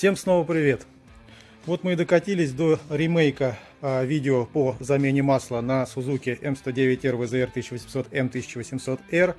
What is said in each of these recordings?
Всем снова привет! Вот мы и докатились до ремейка а, видео по замене масла на Suzuki M109R VZR 1800 M1800R.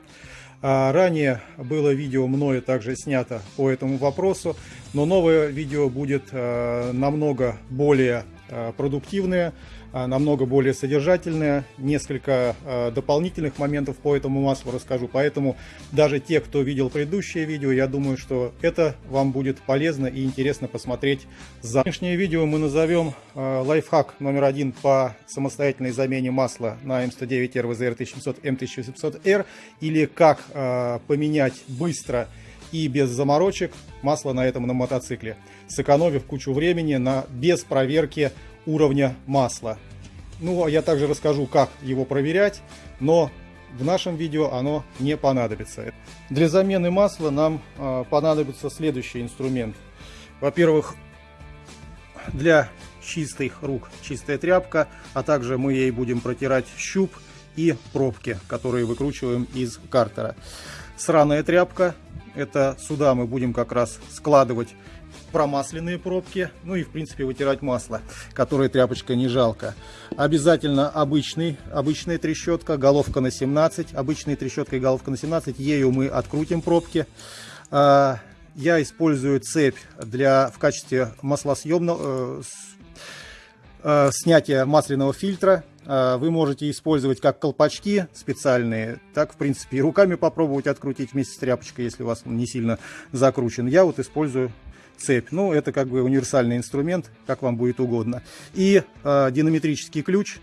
А, ранее было видео мною также снято по этому вопросу, но новое видео будет а, намного более а, продуктивное, намного более содержательная. Несколько а, дополнительных моментов по этому маслу расскажу. Поэтому даже те, кто видел предыдущее видео, я думаю, что это вам будет полезно и интересно посмотреть. За сегодняшнее видео мы назовем а, лайфхак номер один по самостоятельной замене масла на М109R VZR 1700 M1700R или как поменять быстро и без заморочек масло на этом на мотоцикле, сэкономив кучу времени на без проверки уровня масла. Ну, а я также расскажу, как его проверять, но в нашем видео оно не понадобится. Для замены масла нам э, понадобится следующий инструмент. Во-первых, для чистых рук чистая тряпка, а также мы ей будем протирать щуп и пробки, которые выкручиваем из картера. Сраная тряпка, это сюда мы будем как раз складывать промасленные пробки, ну и в принципе вытирать масло, которое тряпочка не жалко. Обязательно обычный, обычная трещотка, головка на 17, обычная трещотка и головка на 17, ею мы открутим пробки. А, я использую цепь для, в качестве маслосъемного, э, э, снятия масляного фильтра. А, вы можете использовать как колпачки специальные, так, в принципе, и руками попробовать открутить вместе с тряпочкой, если у вас не сильно закручен. Я вот использую цепь. Ну, это как бы универсальный инструмент, как вам будет угодно. И э, динамитрический ключ,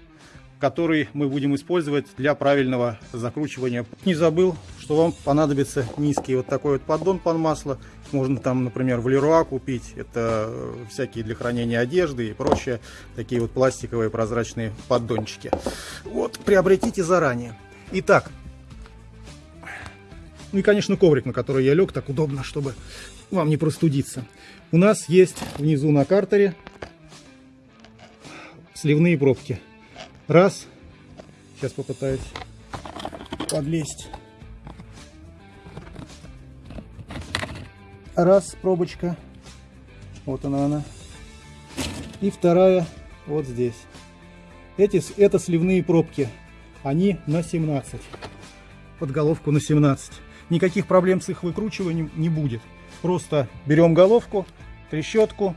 который мы будем использовать для правильного закручивания. Не забыл, что вам понадобится низкий вот такой вот поддон под масло. Можно там, например, в Леруа купить. Это э, всякие для хранения одежды и прочее. Такие вот пластиковые прозрачные поддончики. Вот, приобретите заранее. Итак, ну и, конечно, коврик, на который я лег, так удобно, чтобы вам не простудиться. У нас есть внизу на картере сливные пробки. Раз. Сейчас попытаюсь подлезть. Раз, пробочка. Вот она она. И вторая вот здесь. Эти, это сливные пробки. Они на 17. Подголовку на 17. Никаких проблем с их выкручиванием не будет. Просто берем головку, трещотку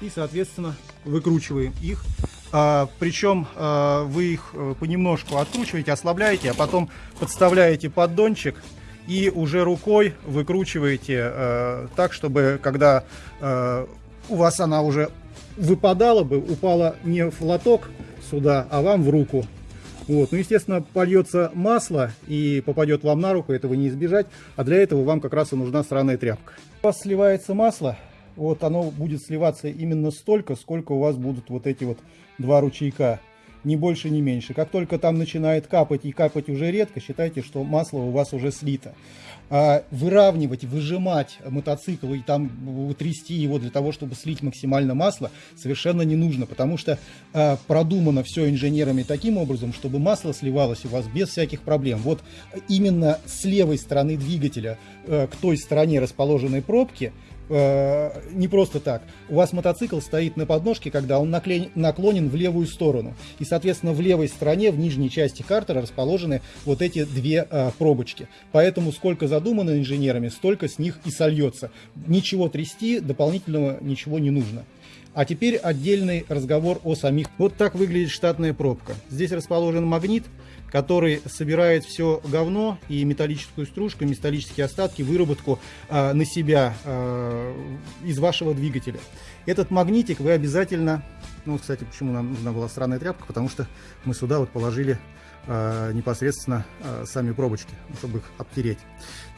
и, соответственно, выкручиваем их. А, причем а, вы их э, понемножку откручиваете, ослабляете, а потом подставляете поддончик и уже рукой выкручиваете а, так, чтобы когда а, у вас она уже выпадала бы, упала не в лоток сюда, а вам в руку. Вот. Ну, естественно, польется масло и попадет вам на руку, этого не избежать, а для этого вам как раз и нужна сраная тряпка. У вас сливается масло, вот оно будет сливаться именно столько, сколько у вас будут вот эти вот два ручейка. Ни больше, ни меньше. Как только там начинает капать и капать уже редко, считайте, что масло у вас уже слито. А выравнивать, выжимать мотоцикл и там трясти его для того, чтобы слить максимально масло, совершенно не нужно, потому что а, продумано все инженерами таким образом, чтобы масло сливалось у вас без всяких проблем. Вот именно с левой стороны двигателя а, к той стороне расположенной пробки – Э, не просто так. У вас мотоцикл стоит на подножке, когда он наклен, наклонен в левую сторону. И, соответственно, в левой стороне, в нижней части картера расположены вот эти две э, пробочки. Поэтому сколько задумано инженерами, столько с них и сольется. Ничего трясти, дополнительного ничего не нужно. А теперь отдельный разговор о самих. Вот так выглядит штатная пробка. Здесь расположен магнит, который собирает все говно и металлическую стружку, металлические остатки, выработку э, на себя э, из вашего двигателя. Этот магнитик вы обязательно, ну, кстати, почему нам нужна была странная тряпка, потому что мы сюда вот положили э, непосредственно э, сами пробочки, чтобы их обтереть.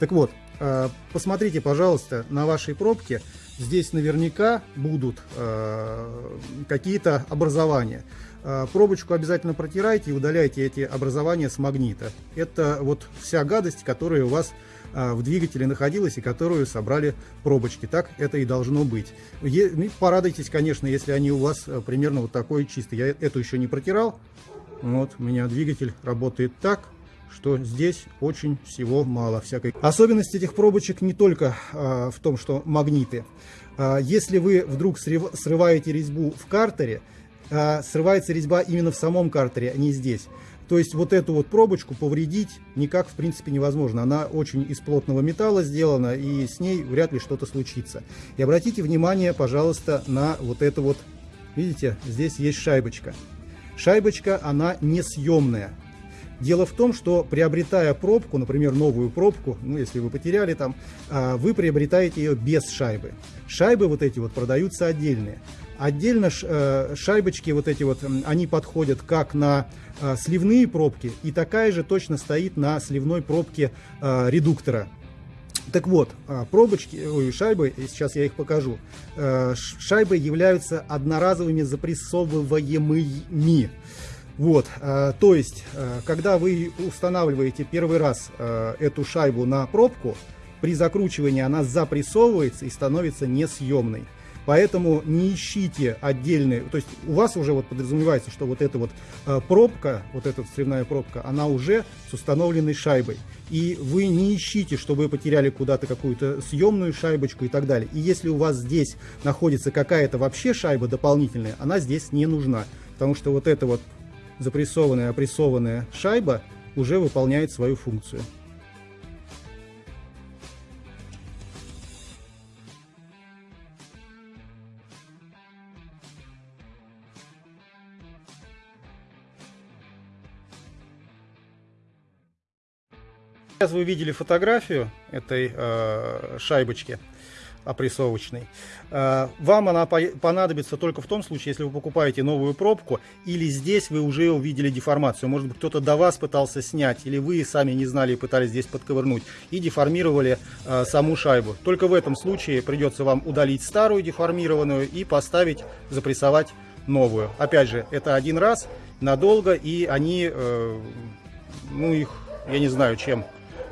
Так вот, э, посмотрите, пожалуйста, на вашей пробке, здесь наверняка будут э, какие-то образования. Э, пробочку обязательно протирайте и удаляйте эти образования с магнита. Это вот вся гадость, которая у вас э, в двигателе находилась и которую собрали пробочки. Так это и должно быть. Ну, порадуйтесь, конечно, если они у вас э, примерно вот такой чистый. Я эту еще не протирал. Вот, у меня двигатель работает так. что здесь очень всего мало всякой. Особенность этих пробочек не только а, в том, что магниты. А, если вы вдруг срываете резьбу в картере, а, срывается резьба именно в самом картере, а не здесь. То есть вот эту вот пробочку повредить никак в принципе невозможно. Она очень из плотного металла сделана и с ней вряд ли что-то случится. И обратите внимание, пожалуйста, на вот это вот, видите, здесь есть шайбочка. Шайбочка, она несъемная. Дело в том, что приобретая пробку, например, новую пробку, ну, если вы потеряли там, а, вы приобретаете ее без шайбы. Шайбы вот эти вот продаются отдельные. Отдельно э, шайбочки вот эти вот, они подходят как на э, сливные пробки, и такая же точно стоит на сливной пробке э, редуктора. Так вот, пробочки, ой, шайбы, сейчас я их покажу, шайбы являются одноразовыми запрессовываемыми. Вот, то есть, когда вы устанавливаете первый раз эту шайбу на пробку, при закручивании она запрессовывается и становится несъемной. Поэтому не ищите отдельные, то есть у вас уже вот подразумевается, что вот эта вот э, пробка, вот эта сливная пробка, она уже с установленной шайбой. И вы не ищите, чтобы вы потеряли куда-то какую-то съемную шайбочку и так далее. И если у вас здесь находится какая-то вообще шайба дополнительная, она здесь не нужна. Потому что вот эта вот запрессованная, опрессованная шайба уже выполняет свою функцию. Сейчас вы видели фотографию этой э, шайбочки опрессовочной. Э, вам она понадобится только в том случае, если вы покупаете новую пробку, или здесь вы уже увидели деформацию. Может быть, кто-то до вас пытался снять, или вы сами не знали и пытались здесь подковырнуть, и деформировали э, саму шайбу. Только в этом случае придется вам удалить старую деформированную и поставить, запрессовать новую. Опять же, это один раз, надолго, и они, э, ну их, я не знаю, чем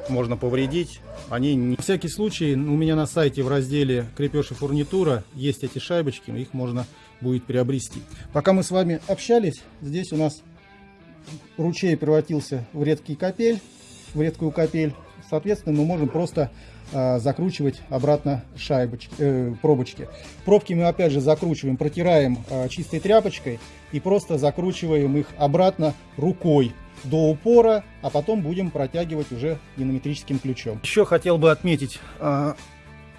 можно повредить. Они не... На всякий случай у меня на сайте в разделе крепеж и фурнитура есть эти шайбочки, их можно будет приобрести. Пока мы с вами общались, здесь у нас ручей превратился в редкий капель, в редкую капель. Соответственно, мы можем просто э, закручивать обратно шайбочки, э, пробочки. Пробки мы опять же закручиваем, протираем э, чистой тряпочкой и просто закручиваем их обратно рукой до упора, а потом будем протягивать уже динаметрическим ключом. Еще хотел бы отметить, а,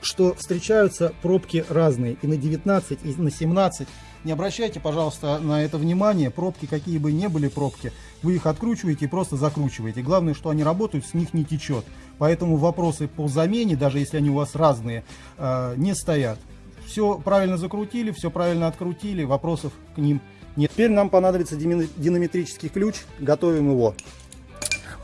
что встречаются пробки разные, и на 19, и на 17. Не обращайте, пожалуйста, на это внимание. Пробки, какие бы ни были пробки, вы их откручиваете и просто закручиваете. Главное, что они работают, с них не течет. Поэтому вопросы по замене, даже если они у вас разные, а, не стоят. Все правильно закрутили, все правильно открутили, вопросов к ним нет. Теперь нам понадобится динамитрический ключ, готовим его.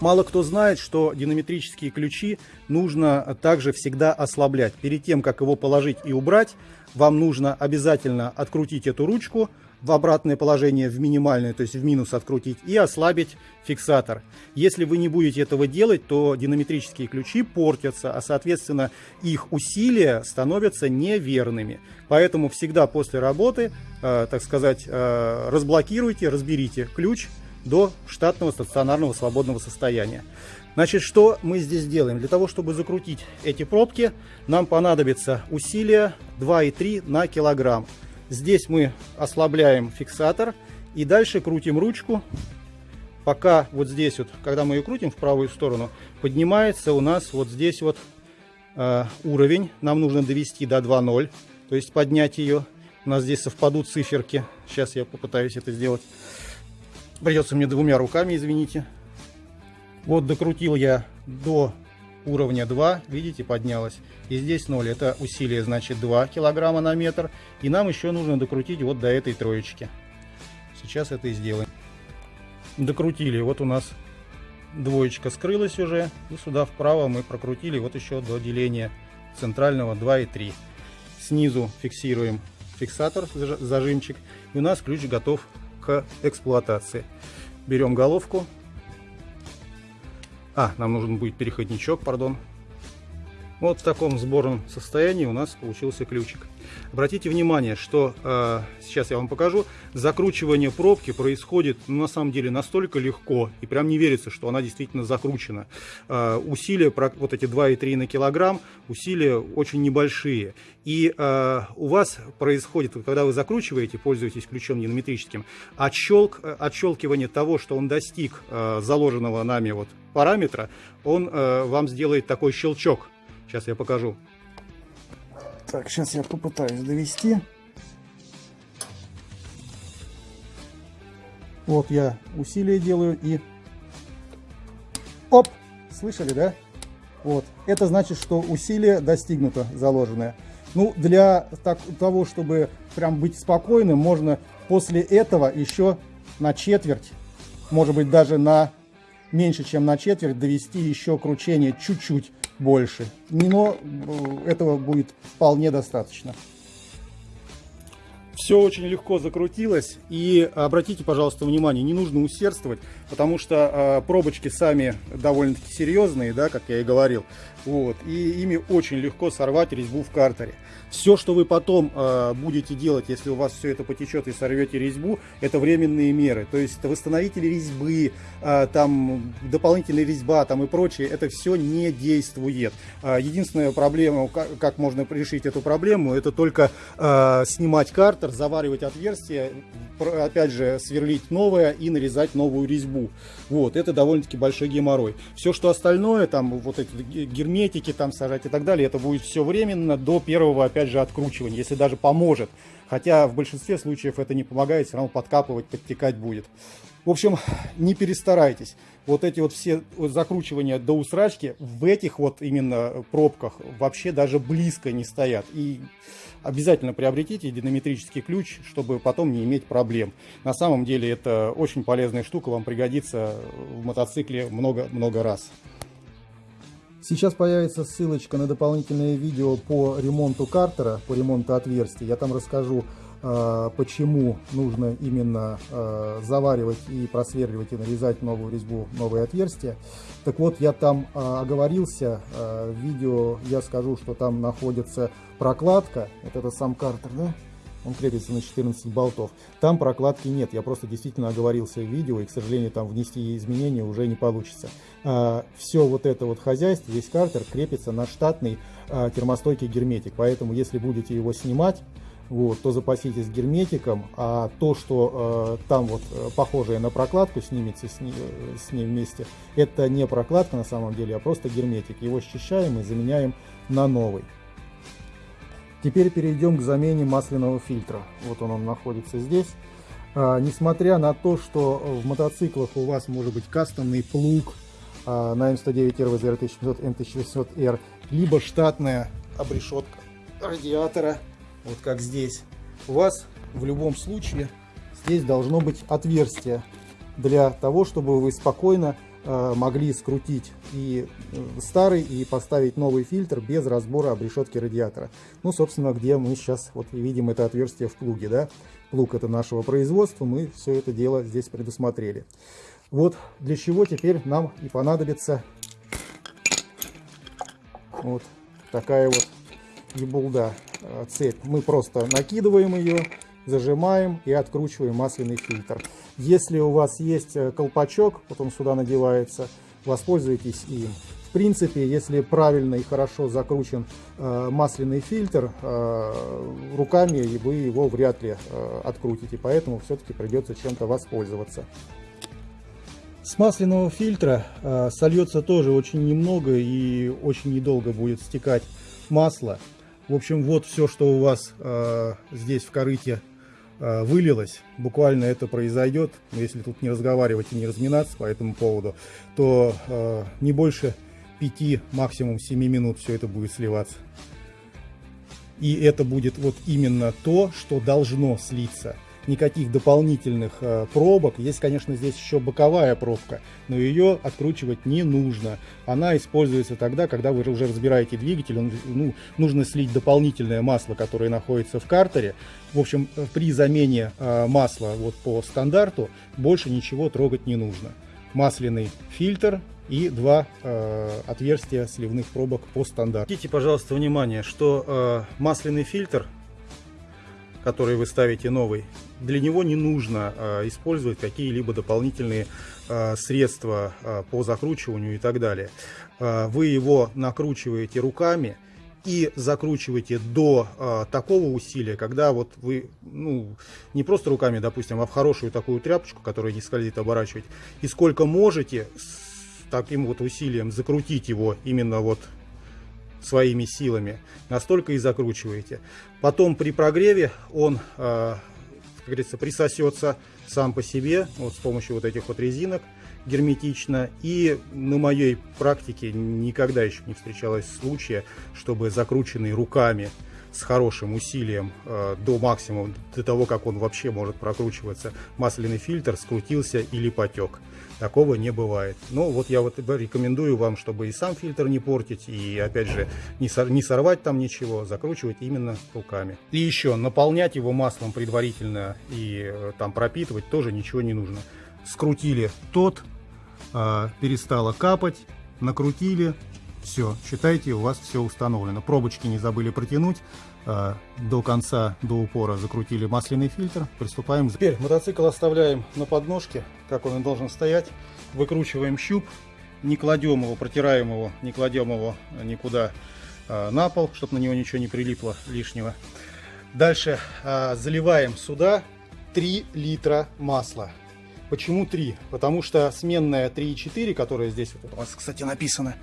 Мало кто знает, что динамитрические ключи нужно также всегда ослаблять. Перед тем, как его положить и убрать, вам нужно обязательно открутить эту ручку, в обратное положение, в минимальное, то есть в минус открутить, и ослабить фиксатор. Если вы не будете этого делать, то динамитрические ключи портятся, а соответственно их усилия становятся неверными. Поэтому всегда после работы, э, так сказать, э, разблокируйте, разберите ключ до штатного стационарного свободного состояния. Значит, что мы здесь делаем? Для того, чтобы закрутить эти пробки, нам понадобится усилие 2,3 на килограмм. Здесь мы ослабляем фиксатор и дальше крутим ручку, пока вот здесь вот, когда мы ее крутим в правую сторону, поднимается у нас вот здесь вот э, уровень. Нам нужно довести до 2.0, то есть поднять ее. У нас здесь совпадут циферки. Сейчас я попытаюсь это сделать. Придется мне двумя руками, извините. Вот докрутил я до уровня 2, видите, поднялась. И здесь 0, это усилие, значит, 2 килограмма на метр. И нам еще нужно докрутить вот до этой троечки. Сейчас это и сделаем. Докрутили, вот у нас двоечка скрылась уже. И сюда вправо мы прокрутили вот еще до деления центрального 2 и 3. Снизу фиксируем фиксатор, зажимчик. И у нас ключ готов к эксплуатации. Берем головку, а, нам нужен будет переходничок, пардон. Вот в таком сборном состоянии у нас получился ключик. Обратите внимание, что э, сейчас я вам покажу, закручивание пробки происходит ну, на самом деле настолько легко, и прям не верится, что она действительно закручена. Э, усилия, вот эти 2,3 на килограмм, усилия очень небольшие. И э, у вас происходит, когда вы закручиваете, пользуетесь ключом динамометрическим, отщелк, отщелкивание того, что он достиг э, заложенного нами вот параметра, он э, вам сделает такой щелчок. Сейчас я покажу. Так, сейчас я попытаюсь довести. Вот я усилие делаю и... Оп! Слышали, да? Вот. Это значит, что усилие достигнуто, заложенное. Ну, для так, того, чтобы прям быть спокойным, можно после этого еще на четверть, может быть, даже на меньше, чем на четверть, довести еще кручение чуть-чуть больше. Но э, этого будет вполне достаточно. Все очень легко закрутилось. И обратите, пожалуйста, внимание, не нужно усердствовать, потому что э, пробочки сами довольно-таки серьезные, да, как я и говорил. Вот, и ими очень легко сорвать резьбу в картере. Все, что вы потом э, будете делать, если у вас все это потечет и сорвете резьбу, это временные меры. То есть восстановители резьбы, э, там дополнительная резьба там и прочее, это все не действует. Э, единственная проблема, как, как можно решить эту проблему, это только э, снимать картер, заваривать отверстие, опять же сверлить новое и нарезать новую резьбу. Вот, это довольно-таки большой геморрой. Все, что остальное, там вот эти герметики там сажать и так далее, это будет все временно до первого, опять же, откручивания, если даже поможет. Хотя в большинстве случаев это не помогает, все равно подкапывать, подтекать будет. В общем, не перестарайтесь. Вот эти вот все закручивания до усрачки в этих вот именно пробках вообще даже близко не стоят. И обязательно приобретите динамометрический ключ, чтобы потом не иметь проблем. На самом деле это очень полезная штука, вам пригодится в мотоцикле много-много раз. Сейчас появится ссылочка на дополнительное видео по ремонту картера, по ремонту отверстий. Я там расскажу почему нужно именно э, заваривать и просверливать и нарезать новую резьбу, новые отверстия. Так вот, я там э, оговорился, в видео я скажу, что там находится прокладка, вот это сам картер, да? Он крепится на 14 болтов. Там прокладки нет, я просто действительно оговорился в видео, и, к сожалению, там внести изменения уже не получится. Все вот это вот хозяйство, весь картер крепится на штатный термостойкий герметик, поэтому если будете его снимать, вот, то запаситесь герметиком, а то, что э, там вот э, похожее на прокладку снимется с, ней, э, с ней вместе, это не прокладка на самом деле, а просто герметик. Его счищаем и заменяем на новый. Теперь перейдем к замене масляного фильтра. Вот он, он находится здесь. А, несмотря на то, что в мотоциклах у вас может быть кастомный плуг а, на М109R, VZR 1700, М1600R, либо штатная обрешетка радиатора, вот как здесь, у вас в любом случае здесь должно быть отверстие для того, чтобы вы спокойно э, могли скрутить и э, старый, и поставить новый фильтр без разбора обрешетки радиатора. Ну, собственно, где мы сейчас вот видим это отверстие в плуге, да. Плуг это нашего производства, мы все это дело здесь предусмотрели. Вот для чего теперь нам и понадобится вот такая вот ебулда. Э, цепь. Мы просто накидываем ее, зажимаем и откручиваем масляный фильтр. Если у вас есть э, колпачок, потом сюда надевается, воспользуйтесь им. В принципе, если правильно и хорошо закручен э, масляный фильтр, э, руками вы его вряд ли открутите, поэтому все-таки придется чем-то воспользоваться. С масляного фильтра сольется тоже очень немного и очень недолго будет стекать масло. В общем, вот все, что у вас э, здесь в корыте э, вылилось, буквально это произойдет, если тут не разговаривать и не разминаться по этому поводу, то э, не больше 5, максимум 7 минут все это будет сливаться. И это будет вот именно то, что должно слиться никаких дополнительных э, пробок. Есть, конечно, здесь еще боковая пробка, но ее откручивать не нужно. Она используется тогда, когда вы уже разбираете двигатель, ну, нужно слить дополнительное масло, которое находится в картере. В общем, э, при замене э, масла вот по стандарту больше ничего трогать не нужно. Масляный фильтр и два э, отверстия сливных пробок по стандарту. Обратите, пожалуйста, внимание, что э, масляный фильтр который вы ставите новый, для него не нужно э, использовать какие-либо дополнительные э, средства э, по закручиванию и так далее. Вы его накручиваете руками и закручиваете до такого усилия, когда вот вы, ну, не просто руками, допустим, а в хорошую такую тряпочку, которая не скользит, оборачивать, и сколько можете с таким вот усилием закрутить его именно вот своими силами, настолько и закручиваете. Потом при прогреве он, как говорится, присосется сам по себе, вот с помощью вот этих вот резинок герметично. И на моей практике никогда еще не встречалось случая, чтобы закрученный руками с хорошим усилием э, до максимума, до того, как он вообще может прокручиваться, масляный фильтр скрутился или потек. Такого не бывает. Но вот я вот рекомендую вам, чтобы и сам фильтр не портить, и опять же не, сор не сорвать там ничего, закручивать именно руками. И еще наполнять его маслом предварительно и э, там пропитывать тоже ничего не нужно. Скрутили тот, э, перестало капать, накрутили, все, считайте, у вас все установлено. Пробочки не забыли протянуть. А, до конца, до упора закрутили масляный фильтр. Приступаем. Теперь мотоцикл оставляем на подножке, как он и должен стоять. Выкручиваем щуп. Не кладем его, протираем его, не кладем его никуда а, на пол, чтобы на него ничего не прилипло лишнего. Дальше а, заливаем сюда 3 литра масла. Почему 3? Потому что сменная 3,4, которая здесь вот у вас, кстати, написано,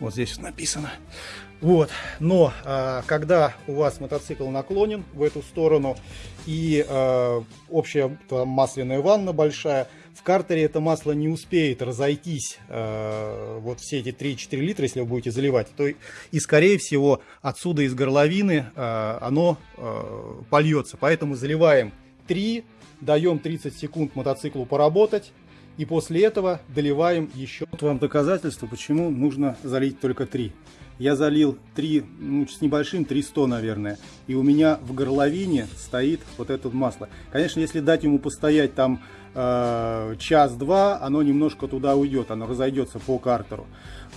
вот здесь написано. Вот. Но а, когда у вас мотоцикл наклонен в эту сторону и а, общая там, масляная ванна большая, в картере это масло не успеет разойтись, э, вот все эти 3-4 литра, если вы будете заливать, то и, скорее всего, отсюда из горловины э, оно э, польется. Поэтому заливаем 3, даем 30 секунд мотоциклу поработать, и после этого доливаем еще. Вот вам доказательство, почему нужно залить только 3. Я залил 3, ну, с небольшим, 300, наверное. И у меня в горловине стоит вот это масло. Конечно, если дать ему постоять там э, час-два, оно немножко туда уйдет, оно разойдется по картеру.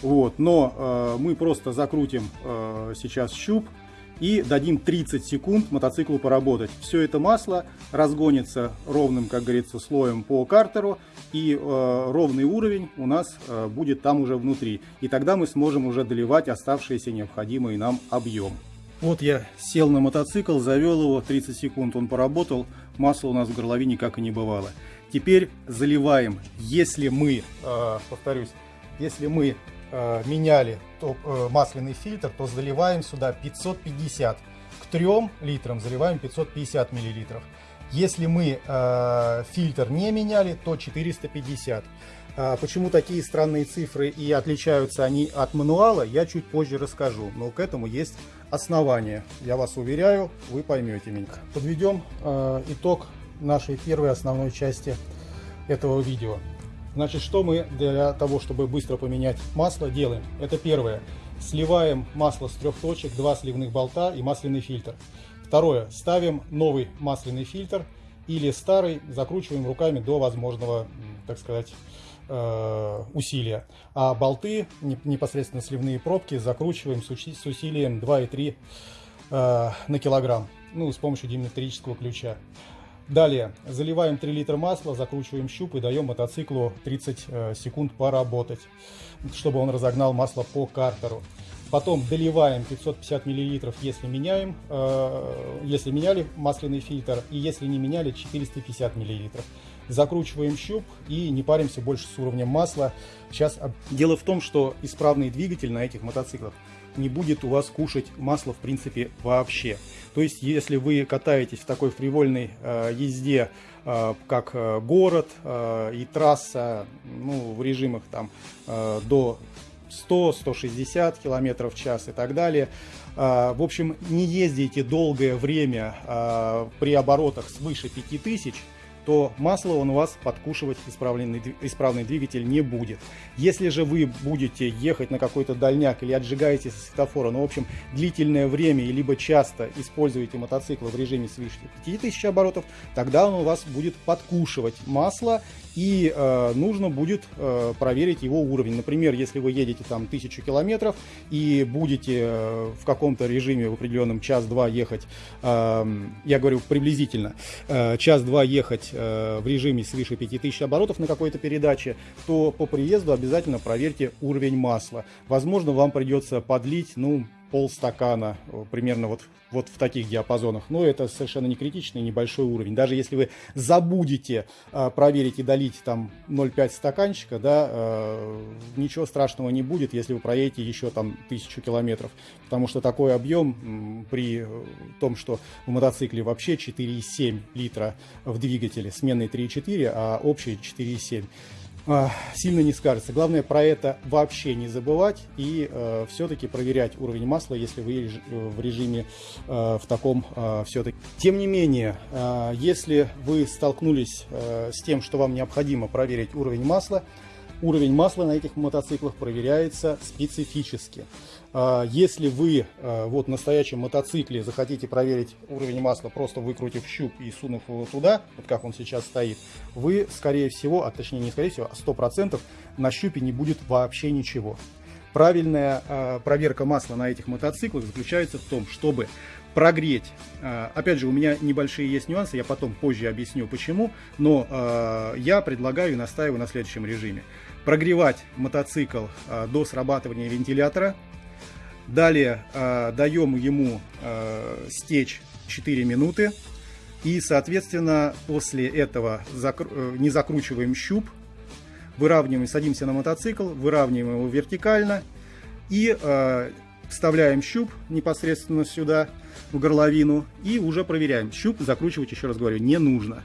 Вот, но э, мы просто закрутим э, сейчас щуп и дадим 30 секунд мотоциклу поработать. Все это масло разгонится ровным, как говорится, слоем по картеру, и э, ровный уровень у нас э, будет там уже внутри. И тогда мы сможем уже доливать оставшийся необходимый нам объем. Вот я сел на мотоцикл, завел его, 30 секунд он поработал, масла у нас в горловине как и не бывало. Теперь заливаем, если мы, э, повторюсь, если мы э, меняли то, э, масляный фильтр, то заливаем сюда 550. К 3 литрам заливаем 550 миллилитров. Если мы э, фильтр не меняли, то 450. А почему такие странные цифры и отличаются они от мануала, я чуть позже расскажу. Но к этому есть основания. Я вас уверяю, вы поймете меня. Подведем э, итог нашей первой основной части этого видео. Значит, что мы для того, чтобы быстро поменять масло, делаем? Это первое. Сливаем масло с трех точек, два сливных болта и масляный фильтр. Второе. Ставим новый масляный фильтр или старый, закручиваем руками до возможного, так сказать, э, усилия. А болты, непосредственно сливные пробки, закручиваем с усилием 2,3 э, на килограмм, ну, с помощью диметрического ключа. Далее заливаем 3 литра масла, закручиваем щуп и даем мотоциклу 30 э, секунд поработать, чтобы он разогнал масло по картеру. Потом доливаем 550 миллилитров, если меняем, э, если меняли масляный фильтр, и если не меняли 450 миллилитров. Закручиваем щуп и не паримся больше с уровнем масла. Сейчас дело в том, что исправный двигатель на этих мотоциклах не будет у вас кушать масло в принципе вообще. То есть, если вы катаетесь в такой фривольной э, езде, э, как э, город э, и трасса, ну, в режимах там э, до 100-160 км в час и так далее, э, в общем, не ездите долгое время э, при оборотах свыше 5000 то масло он у вас подкушивать исправный двигатель не будет. Если же вы будете ехать на какой-то дальняк или отжигаете со светофора, ну, в общем, длительное время либо часто используете мотоцикл в режиме свыше 5000 оборотов, тогда он у вас будет подкушивать масло и э, нужно будет э, проверить его уровень. Например, если вы едете там тысячу километров и будете э, в каком-то режиме в определенном час-два ехать, э, я говорю приблизительно, э, час-два ехать э, в режиме свыше 5000 оборотов на какой-то передаче, то по приезду обязательно проверьте уровень масла. Возможно, вам придется подлить, ну, полстакана, э, примерно вот, вот в таких диапазонах. Но это совершенно не критичный, небольшой уровень. Даже если вы забудете э, проверить и долить там 0,5 стаканчика, да, э, ничего страшного не будет, если вы проедете еще там тысячу километров. Потому что такой объем при том, что в мотоцикле вообще 4,7 литра в двигателе, сменный 3,4, а общий 4,7 а, сильно не скажется. Главное про это вообще не забывать и э, все-таки проверять уровень масла, если вы в режиме э, в таком э, все-таки. Тем не менее, э, если вы столкнулись э, с тем, что вам необходимо проверить уровень масла, уровень масла на этих мотоциклах проверяется специфически. А, если вы а, вот на настоящем мотоцикле захотите проверить уровень масла, просто выкрутив щуп и сунув его туда, вот как он сейчас стоит, вы, скорее всего, а точнее не скорее всего, а 100% на щупе не будет вообще ничего. Правильная э, проверка масла на этих мотоциклах заключается в том, чтобы прогреть. Опять же, у меня небольшие есть нюансы, я потом позже объясню почему, но я предлагаю и настаиваю на следующем режиме. Прогревать мотоцикл до срабатывания вентилятора, Далее э, даем ему э, стечь 4 минуты. И, соответственно, после этого закр... Э, не закручиваем щуп, выравниваем, садимся на мотоцикл, выравниваем его вертикально и э, вставляем щуп непосредственно сюда, в горловину, и уже проверяем. Щуп закручивать, еще раз говорю, не нужно.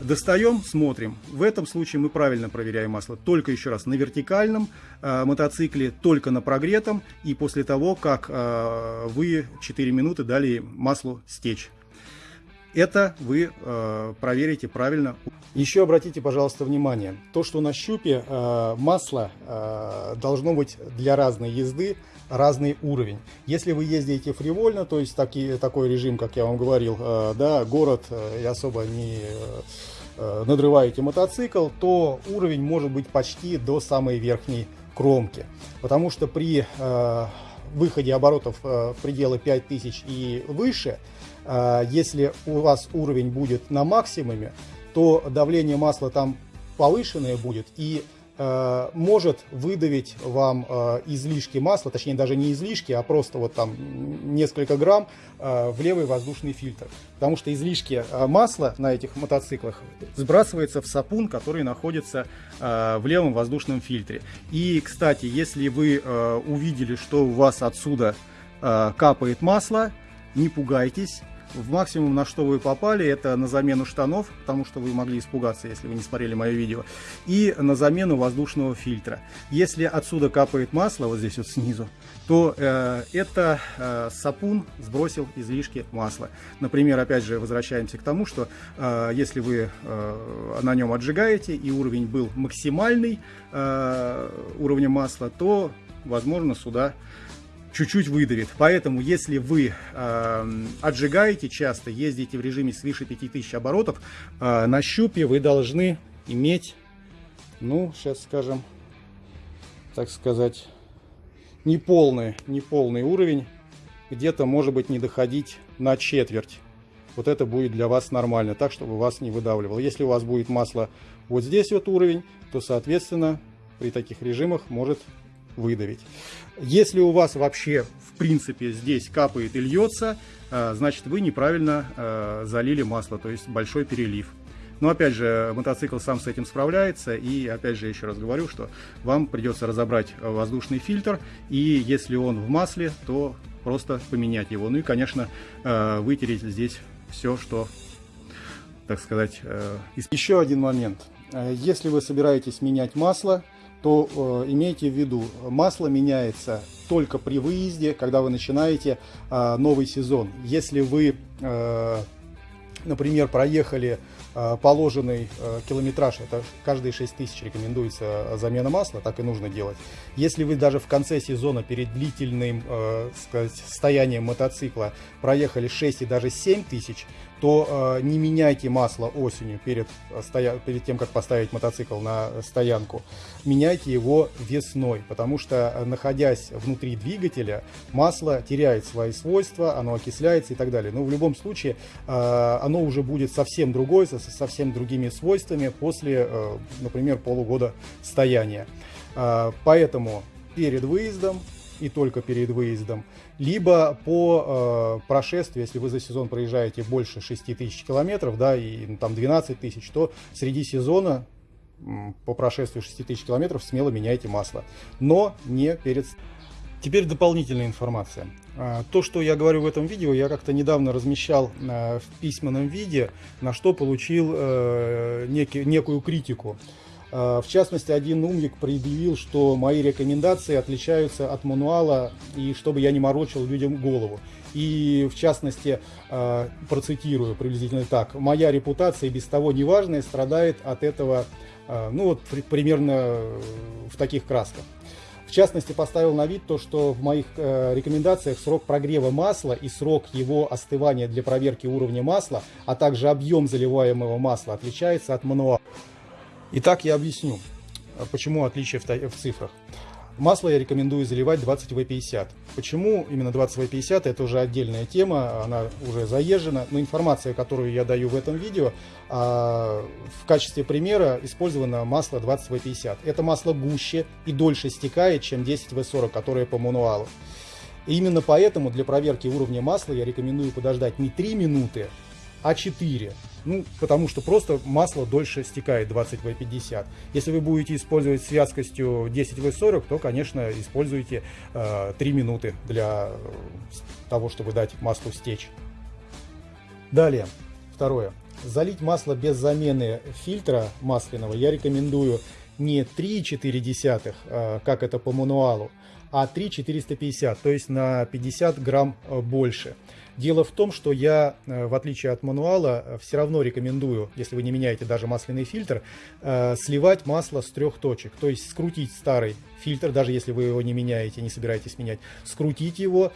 Достаем, смотрим. В этом случае мы правильно проверяем масло. Только еще раз на вертикальном э, мотоцикле, только на прогретом и после того, как э, вы 4 минуты дали маслу стечь. Это вы э, проверите правильно. Еще обратите, пожалуйста, внимание. То, что на щупе э, масло э, должно быть для разной езды разный уровень. Если вы ездите фривольно, то есть таки, такой режим, как я вам говорил, э, да, город и особо не надрываете мотоцикл, то уровень может быть почти до самой верхней кромки. Потому что при выходе оборотов в пределы 5000 и выше, если у вас уровень будет на максимуме, то давление масла там повышенное будет и Э, может выдавить вам э, излишки масла, точнее даже не излишки, а просто вот там несколько грамм э, в левый воздушный фильтр. Потому что излишки масла на этих мотоциклах сбрасывается в сапун, который находится в левом воздушном фильтре. И, кстати, если вы увидели, что у вас отсюда капает масло, не пугайтесь, в максимум, на что вы попали, это на замену штанов, потому что вы могли испугаться, если вы не смотрели мое видео, и на замену воздушного фильтра. Если отсюда капает масло, вот здесь вот снизу, то э, это э, сапун сбросил излишки масла. Например, опять же, возвращаемся к тому, что э, если вы э, на нем отжигаете и уровень был максимальный э, уровня масла, то, возможно, сюда чуть-чуть выдавит. Поэтому, если вы э, отжигаете часто, ездите в режиме свыше 5000 оборотов, э, на щупе вы должны иметь, ну, сейчас скажем, так сказать, неполный, неполный уровень, где-то, может быть, не доходить на четверть. Вот это будет для вас нормально, так, чтобы вас не выдавливало. Если у вас будет масло вот здесь вот уровень, то, соответственно, при таких режимах может выдавить. Если у вас вообще, в принципе, здесь капает и льется, э, значит, вы неправильно э, залили масло, то есть большой перелив. Но опять же, мотоцикл сам с этим справляется, и опять же, еще раз говорю, что вам придется разобрать воздушный фильтр, и если он в масле, то просто поменять его. Ну и, конечно, э, вытереть здесь все, что, так сказать... Еще один момент. Если вы собираетесь менять масло, то э, имейте в виду, масло меняется только при выезде, когда вы начинаете э, новый сезон. Если вы, э, например, проехали э, положенный э, километраж, это каждые 6 тысяч рекомендуется замена масла, так и нужно делать. Если вы даже в конце сезона перед длительным э, сказать, состоянием мотоцикла проехали 6 и даже 7 тысяч, то э, не меняйте масло осенью перед, стоя... перед тем, как поставить мотоцикл на стоянку. Меняйте его весной, потому что, находясь внутри двигателя, масло теряет свои свойства, оно окисляется и так далее. Но в любом случае э, оно уже будет совсем другое, со совсем другими свойствами после, э, например, полугода стояния. Э, поэтому перед выездом и только перед выездом, либо по э, прошествию, если вы за сезон проезжаете больше 6 тысяч километров, да, и ну, там 12 тысяч, то среди сезона по прошествию 6 тысяч километров смело меняйте масло, но не перед... Теперь дополнительная информация. А, то, что я говорю в этом видео, я как-то недавно размещал э, в письменном виде, на что получил э, некую критику. А, в частности, один умник предъявил, что мои рекомендации отличаются от мануала, и чтобы я не морочил людям голову. И в частности, а, процитирую приблизительно так, «Моя репутация без того неважная страдает от этого, а, ну вот примерно в таких красках». В частности, поставил на вид то, что в моих э, рекомендациях срок прогрева масла и срок его остывания для проверки уровня масла, а также объем заливаемого масла отличается от мануала. Итак, я объясню, почему отличие в цифрах. Масло я рекомендую заливать 20В50. Почему именно 20В50, это уже отдельная тема, она уже заезжена, но информация, которую я даю в этом видео, а, в качестве примера использовано масло 20В50. Это масло гуще и дольше стекает, чем 10В40, которое по мануалу. И именно поэтому для проверки уровня масла я рекомендую подождать не 3 минуты, а 4. Ну, потому что просто масло дольше стекает 20В50. Если вы будете использовать с вязкостью 10В40, то, конечно, используйте э, 3 минуты для э, того, чтобы дать маслу стечь. Далее, второе. Залить масло без замены фильтра масляного я рекомендую не 3,4, э, как это по мануалу, а 3,450, то есть на 50 грамм э, больше. Дело в том, что я, э, в отличие от мануала, э, все равно рекомендую, если вы не меняете даже масляный фильтр, э, сливать масло с трех точек. То есть скрутить старый фильтр, даже если вы его не меняете, не собираетесь менять, скрутить его,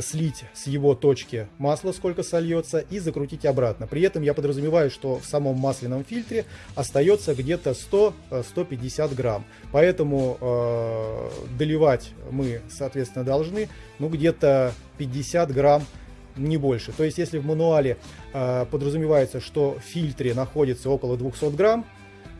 слить с его точки масло, сколько сольется, и закрутить обратно. При этом я подразумеваю, что в самом масляном фильтре остается где-то 100-150 грамм. Поэтому доливать мы, соответственно, должны ну, где-то 50 грамм не больше. То есть, если в мануале э, подразумевается, что в фильтре находится около 200 грамм,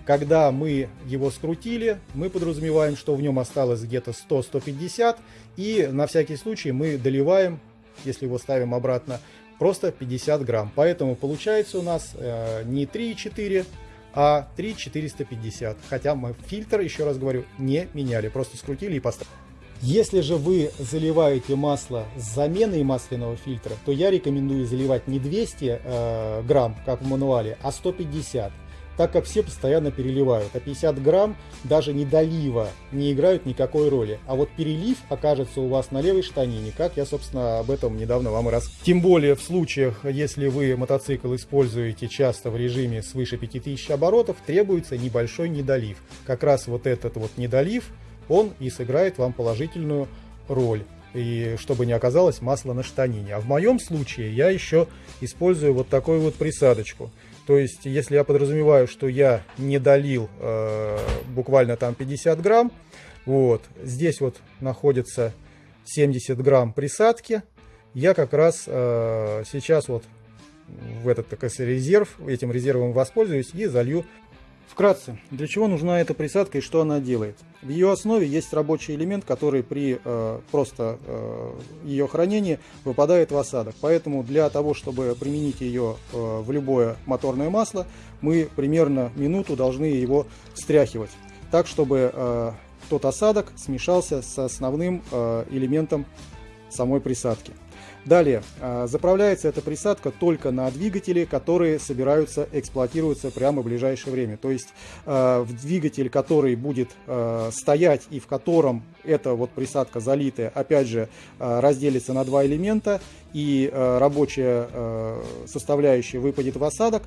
когда мы его скрутили, мы подразумеваем, что в нем осталось где-то 100-150, и на всякий случай мы доливаем, если его ставим обратно, просто 50 грамм. Поэтому получается у нас э, не 3,4, а 3,450. Хотя мы фильтр, еще раз говорю, не меняли, просто скрутили и поставили. Если же вы заливаете масло с заменой масляного фильтра, то я рекомендую заливать не 200 э, грамм, как в мануале, а 150 так как все постоянно переливают, а 50 грамм даже не долива не играют никакой роли. А вот перелив окажется у вас на левой штанине, как я, собственно, об этом недавно вам и раз. Тем более в случаях, если вы мотоцикл используете часто в режиме свыше 5000 оборотов, требуется небольшой недолив. Как раз вот этот вот недолив он и сыграет вам положительную роль. И чтобы не оказалось масла на штанине. А в моем случае я еще использую вот такую вот присадочку. То есть, если я подразумеваю, что я не долил э, буквально там 50 грамм, вот, здесь вот находится 70 грамм присадки, я как раз э, сейчас вот в этот так резерв, этим резервом воспользуюсь и залью Вкратце, для чего нужна эта присадка и что она делает? В ее основе есть рабочий элемент, который при э, просто э, ее хранении выпадает в осадок. Поэтому для того, чтобы применить ее э, в любое моторное масло, мы примерно минуту должны его встряхивать, так чтобы э, тот осадок смешался с основным э, элементом самой присадки. Далее, а, заправляется эта присадка только на двигатели, которые собираются эксплуатироваться прямо в ближайшее время. То есть а, в двигатель, который будет а, стоять и в котором эта вот присадка залитая, опять же, разделится на два элемента и рабочая составляющая выпадет в осадок,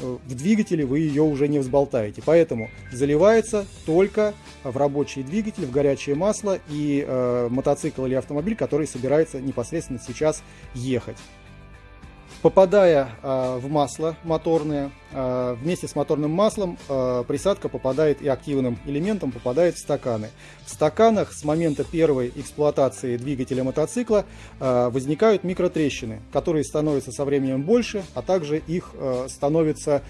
в двигателе вы ее уже не взболтаете. Поэтому заливается только в рабочий двигатель, в горячее масло и э, мотоцикл или автомобиль, который собирается непосредственно сейчас ехать. Попадая э, в масло моторное, э, вместе с моторным маслом э, присадка попадает и активным элементом попадает в стаканы. В стаканах с момента первой эксплуатации двигателя мотоцикла возникают микротрещины, которые становятся со временем больше, а также их становится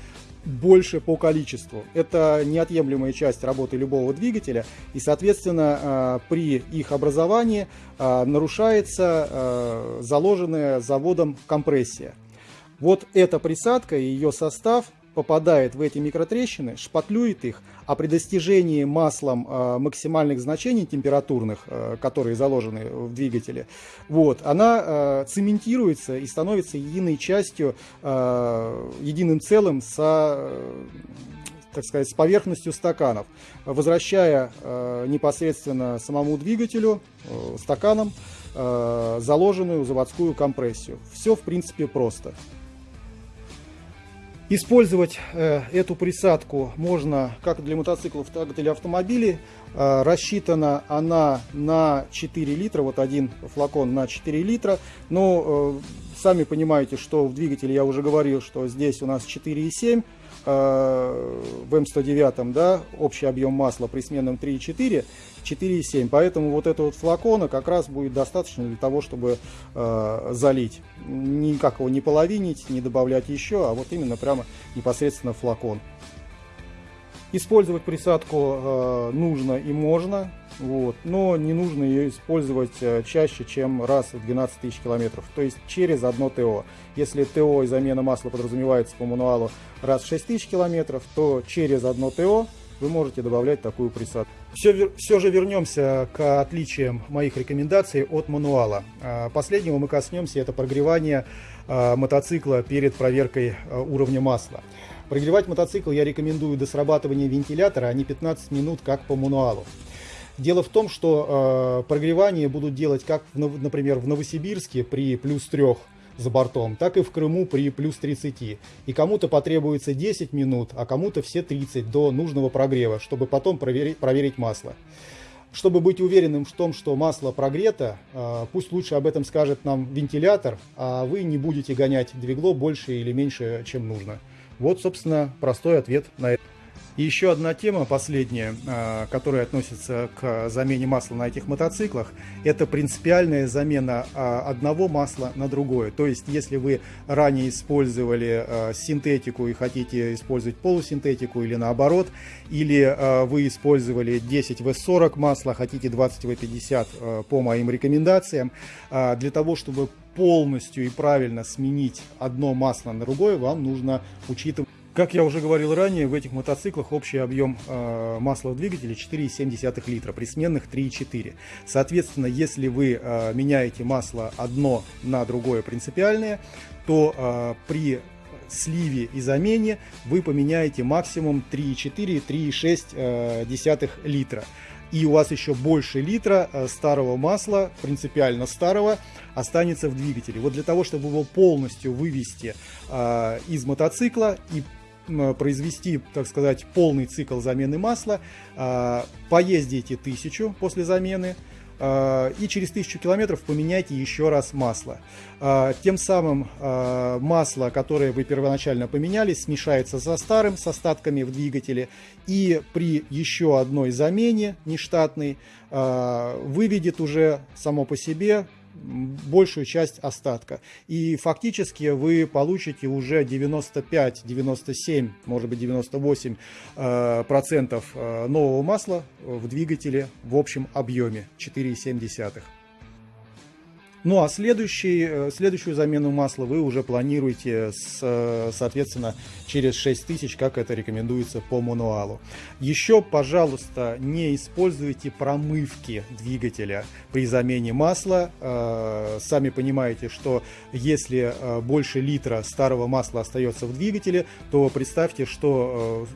больше по количеству. Это неотъемлемая часть работы любого двигателя, и, соответственно, э, при их образовании э, нарушается э, заложенная заводом компрессия. Вот эта присадка и ее состав попадает в эти микротрещины, шпатлюет их, а при достижении маслом э, максимальных значений температурных, э, которые заложены в двигателе, вот, она э, цементируется и становится единой частью, э, единым целым со так сказать, с поверхностью стаканов, возвращая э, непосредственно самому двигателю, э, стаканам, э, заложенную заводскую компрессию. Все, в принципе, просто. Использовать э, эту присадку можно как для мотоциклов, так и для автомобилей. Э, рассчитана она на 4 литра, вот один флакон на 4 литра. Но э, сами понимаете, что в двигателе я уже говорил, что здесь у нас 4,7 Э, в М109 да, общий объем масла при сменном 3,4, 4,7. Поэтому вот этого вот флакона как раз будет достаточно для того, чтобы э, залить. Никак его не половинить, не добавлять еще, а вот именно прямо непосредственно флакон. Использовать присадку э, нужно и можно, вот, но не нужно ее использовать э, чаще, чем раз в 12 тысяч километров, то есть через одно ТО. Если ТО и замена масла подразумевается по мануалу раз в 6 тысяч километров, то через одно ТО вы можете добавлять такую присадку. Все, все же вернемся к отличиям моих рекомендаций от мануала. А, последнего мы коснемся, это прогревание а, мотоцикла перед проверкой а, уровня масла. Прогревать мотоцикл я рекомендую до срабатывания вентилятора, а не 15 минут, как по мануалу. Дело в том, что э, прогревание будут делать как, например, в Новосибирске при плюс 3 за бортом, так и в Крыму при плюс 30. И кому-то потребуется 10 минут, а кому-то все 30 до нужного прогрева, чтобы потом проверить, проверить масло. Чтобы быть уверенным в том, что масло прогрето, э, пусть лучше об этом скажет нам вентилятор, а вы не будете гонять двигло больше или меньше, чем нужно. Вот, собственно, простой ответ на это. И еще одна тема, последняя, а, которая относится к замене масла на этих мотоциклах, это принципиальная замена а, одного масла на другое. То есть, если вы ранее использовали а, синтетику и хотите использовать полусинтетику или наоборот, или вы использовали 10 В40 масла, хотите 20 В50 по моим рекомендациям, для того, чтобы полностью и правильно сменить одно масло на другое, вам нужно учитывать как я уже говорил ранее, в этих мотоциклах общий объем э, масла в двигателе 4,7 литра, при сменных 3,4. Соответственно, если вы э, меняете масло одно на другое принципиальное, то э, при сливе и замене вы поменяете максимум 3,4-3,6 э, литра. И у вас еще больше литра старого масла, принципиально старого, останется в двигателе. Вот для того, чтобы его полностью вывести из мотоцикла и произвести, так сказать, полный цикл замены масла, а, поездите тысячу после замены, а, и через тысячу километров поменяйте еще раз масло. А, тем самым масло, которое вы первоначально поменяли, смешается со старым, с остатками в двигателе, и при еще одной замене нештатной выведет уже само по себе большую часть остатка. И фактически вы получите уже 95, 97, может быть 98 э, процентов э, нового масла в двигателе в общем объеме 4,7. Ну а следующий, э, следующую замену масла вы уже планируете, с, э, соответственно, через 6000, как это рекомендуется по мануалу. Еще, пожалуйста, не используйте промывки двигателя при замене масла. Э, сами понимаете, что если больше литра старого масла остается в двигателе, то представьте, что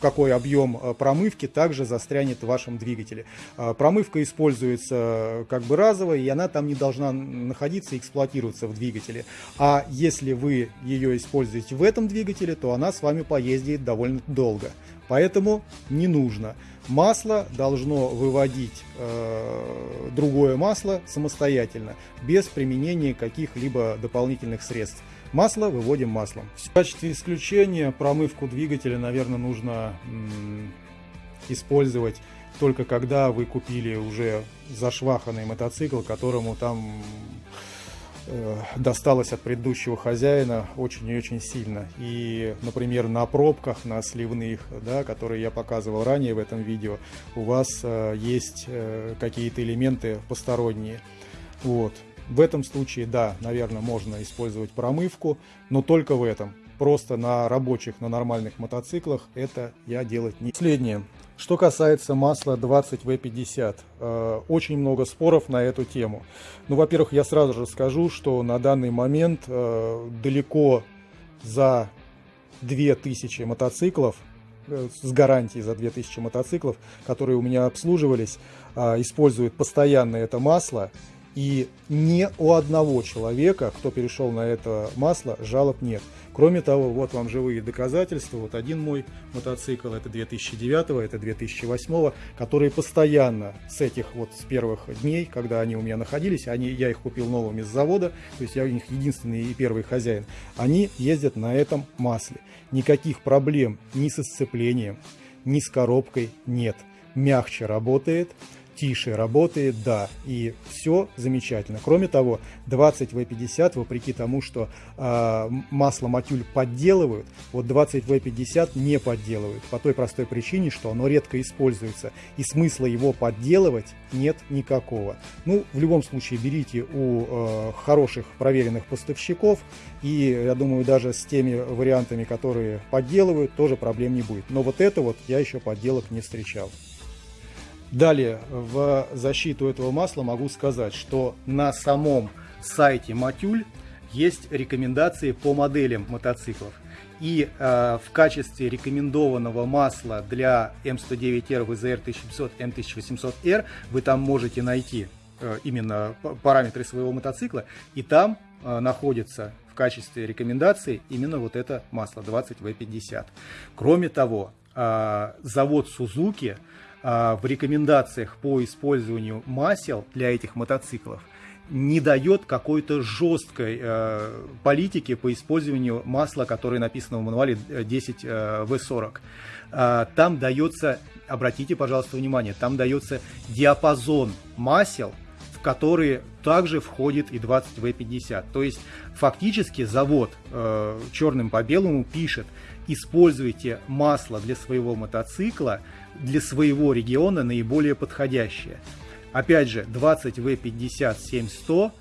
какой объем э, промывки также застрянет в вашем двигателе. Э, промывка используется э, как бы разовая, и она там не должна находиться и эксплуатироваться в двигателе. А если вы ее используете в этом двигателе, то она с вами поездит довольно долго. Поэтому не нужно. Масло должно выводить э, другое масло самостоятельно, без применения каких-либо дополнительных средств. Масло выводим маслом. В качестве исключения промывку двигателя, наверное, нужно использовать только когда вы купили уже зашваханный мотоцикл, которому там э, досталось от предыдущего хозяина очень и очень сильно. И, например, на пробках, на сливных, да, которые я показывал ранее в этом видео, у вас э, есть э, какие-то элементы посторонние. Вот. В этом случае, да, наверное, можно использовать промывку, но только в этом. Просто на рабочих, на нормальных мотоциклах это я делать не... Последнее. Что касается масла 20В50, э, очень много споров на эту тему. Ну, во-первых, я сразу же скажу, что на данный момент э, далеко за 2000 мотоциклов, э, с гарантией за 2000 мотоциклов, которые у меня обслуживались, используют постоянно это масло. И ни у одного человека, кто перешел на это масло, жалоб нет. Кроме того, вот вам живые доказательства. Вот один мой мотоцикл, это 2009, это 2008, которые постоянно с этих вот с первых дней, когда они у меня находились, они, я их купил новыми с завода, то есть я у них единственный и первый хозяин, они ездят на этом масле. Никаких проблем ни со сцеплением, ни с коробкой нет. Мягче работает, тише работает, да, и все замечательно. Кроме того, 20В50, вопреки тому, что э, масло матюль подделывают, вот 20В50 не подделывают, по той простой причине, что оно редко используется, и смысла его подделывать нет никакого. Ну, в любом случае, берите у э, хороших проверенных поставщиков, и я думаю, даже с теми вариантами, которые подделывают, тоже проблем не будет. Но вот это вот я еще подделок не встречал. Далее, в защиту этого масла могу сказать, что на самом сайте Матюль есть рекомендации по моделям мотоциклов. И э, в качестве рекомендованного масла для М109R, VZR 1500, M1800R вы там можете найти э, именно параметры своего мотоцикла. И там э, находится в качестве рекомендации именно вот это масло 20V50. Кроме того, э, завод Suzuki в рекомендациях по использованию масел для этих мотоциклов не дает какой-то жесткой э, политики по использованию масла, которое написано в мануале 10В40. Э, э, там дается, обратите, пожалуйста, внимание, там дается диапазон масел, в которые также входит и 20В50. То есть фактически завод э, черным по белому пишет, используйте масло для своего мотоцикла, для своего региона наиболее подходящее. Опять же, 20V50-7100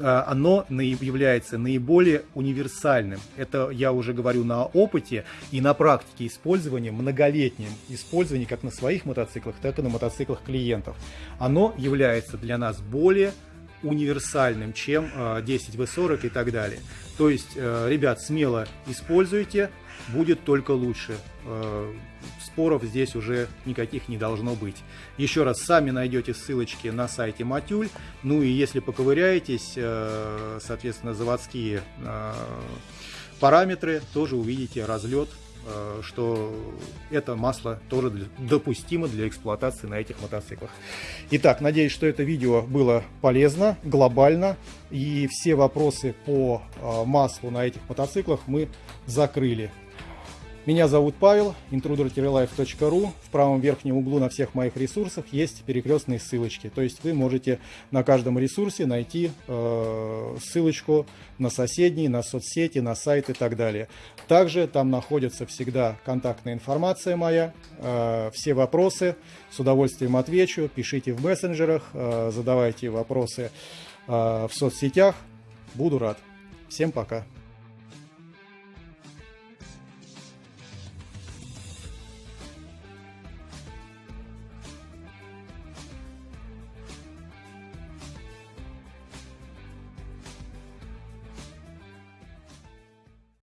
а, оно является наиболее универсальным. Это я уже говорю на опыте и на практике использования, многолетнем использовании как на своих мотоциклах, так и на мотоциклах клиентов. Оно является для нас более универсальным, чем 10V40 а, и так далее. То есть, э, ребят, смело используйте, будет только лучше. Э, споров здесь уже никаких не должно быть. Еще раз, сами найдете ссылочки на сайте Матюль. Ну и если поковыряетесь, э, соответственно, заводские параметры, тоже увидите разлет Э, что это масло тоже допустимо для эксплуатации на этих мотоциклах. Итак, надеюсь, что это видео было полезно, глобально, и все вопросы по э, маслу на этих мотоциклах мы закрыли. Меня зовут Павел, intruder-life.ru. В правом верхнем углу на всех моих ресурсах есть перекрестные ссылочки. То есть вы можете на каждом ресурсе найти э, ссылочку на соседние, на соцсети, на сайт и так далее. Также там находится всегда контактная информация моя. Э, все вопросы с удовольствием отвечу. Пишите в мессенджерах, э, задавайте вопросы э, в соцсетях. Буду рад. Всем пока.